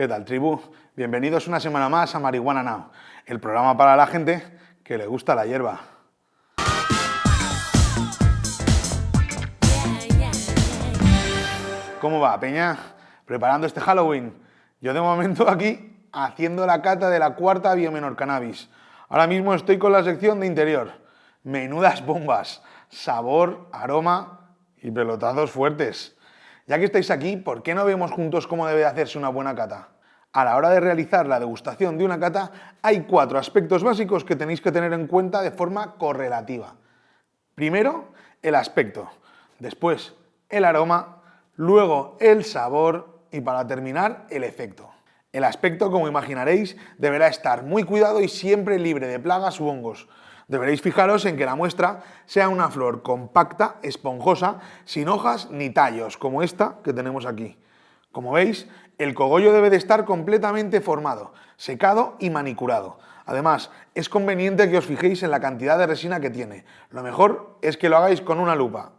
¿Qué tal, tribu? Bienvenidos una semana más a Marihuana Now, el programa para la gente que le gusta la hierba. ¿Cómo va, Peña? ¿Preparando este Halloween? Yo de momento aquí haciendo la cata de la cuarta Biomenor Cannabis. Ahora mismo estoy con la sección de interior. Menudas bombas, sabor, aroma y pelotazos fuertes. Ya que estáis aquí, ¿por qué no vemos juntos cómo debe hacerse una buena cata? A la hora de realizar la degustación de una cata, hay cuatro aspectos básicos que tenéis que tener en cuenta de forma correlativa. Primero, el aspecto. Después, el aroma luego el sabor y para terminar el efecto. El aspecto, como imaginaréis, deberá estar muy cuidado y siempre libre de plagas u hongos. Deberéis fijaros en que la muestra sea una flor compacta, esponjosa, sin hojas ni tallos, como esta que tenemos aquí. Como veis, el cogollo debe de estar completamente formado, secado y manicurado. Además, es conveniente que os fijéis en la cantidad de resina que tiene. Lo mejor es que lo hagáis con una lupa,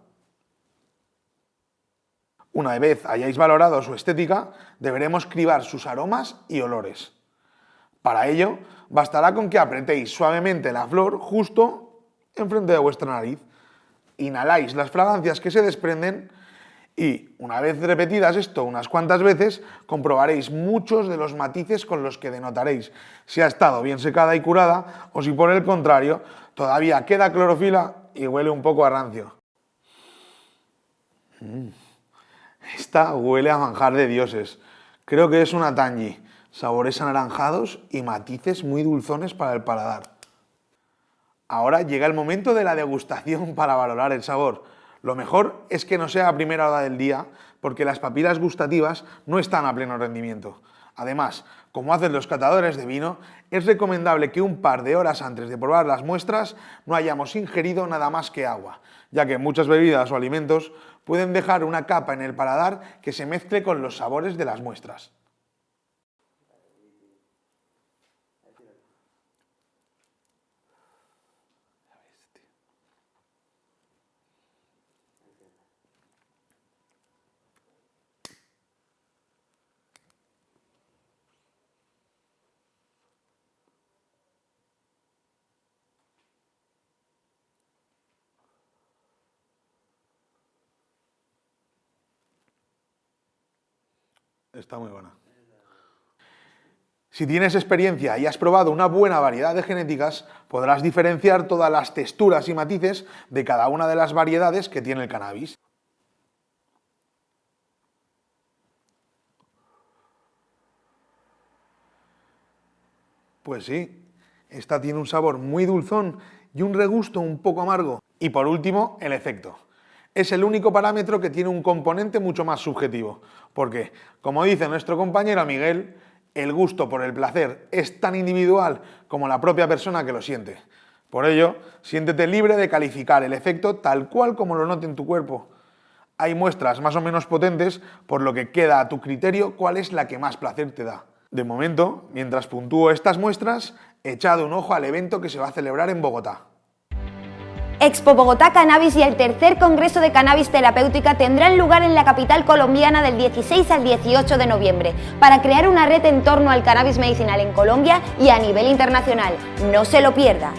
una vez hayáis valorado su estética, deberemos cribar sus aromas y olores. Para ello, bastará con que apretéis suavemente la flor justo enfrente de vuestra nariz. Inhaláis las fragancias que se desprenden y, una vez repetidas esto unas cuantas veces, comprobaréis muchos de los matices con los que denotaréis si ha estado bien secada y curada o si por el contrario todavía queda clorofila y huele un poco a rancio. Mm. Esta huele a manjar de dioses. Creo que es una tangi. Sabores anaranjados y matices muy dulzones para el paladar. Ahora llega el momento de la degustación para valorar el sabor. Lo mejor es que no sea a primera hora del día, porque las papilas gustativas no están a pleno rendimiento. Además, como hacen los catadores de vino, es recomendable que un par de horas antes de probar las muestras no hayamos ingerido nada más que agua, ya que muchas bebidas o alimentos pueden dejar una capa en el paladar que se mezcle con los sabores de las muestras. Está muy buena. Si tienes experiencia y has probado una buena variedad de genéticas, podrás diferenciar todas las texturas y matices de cada una de las variedades que tiene el cannabis. Pues sí, esta tiene un sabor muy dulzón y un regusto un poco amargo. Y por último, el efecto es el único parámetro que tiene un componente mucho más subjetivo, porque, como dice nuestro compañero Miguel, el gusto por el placer es tan individual como la propia persona que lo siente. Por ello, siéntete libre de calificar el efecto tal cual como lo note en tu cuerpo. Hay muestras más o menos potentes, por lo que queda a tu criterio cuál es la que más placer te da. De momento, mientras puntúo estas muestras, he echado un ojo al evento que se va a celebrar en Bogotá. Expo Bogotá Cannabis y el tercer Congreso de Cannabis Terapéutica tendrán lugar en la capital colombiana del 16 al 18 de noviembre para crear una red en torno al cannabis medicinal en Colombia y a nivel internacional. No se lo pierda.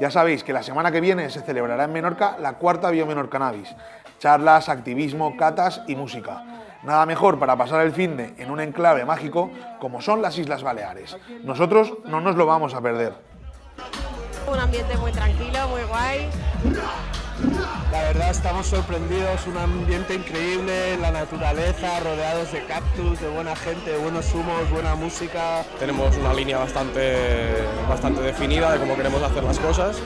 Ya sabéis que la semana que viene se celebrará en Menorca la cuarta Biomenor Cannabis. Charlas, activismo, catas y música. Nada mejor para pasar el fin de en un enclave mágico como son las Islas Baleares. Nosotros no nos lo vamos a perder. Un ambiente muy tranquilo, muy guay. La verdad estamos sorprendidos, un ambiente increíble, la naturaleza, rodeados de cactus, de buena gente, buenos humos, buena música. Tenemos una línea bastante, bastante definida de cómo queremos hacer las cosas.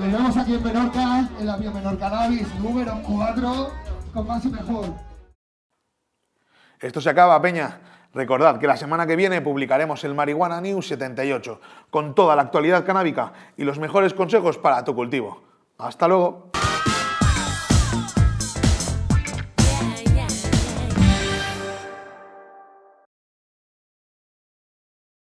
Nos aquí en Menorca, en la Menor Cannabis número 4, con más y mejor. Esto se acaba, Peña. Recordad que la semana que viene publicaremos el Marihuana News 78 con toda la actualidad canábica y los mejores consejos para tu cultivo. ¡Hasta luego!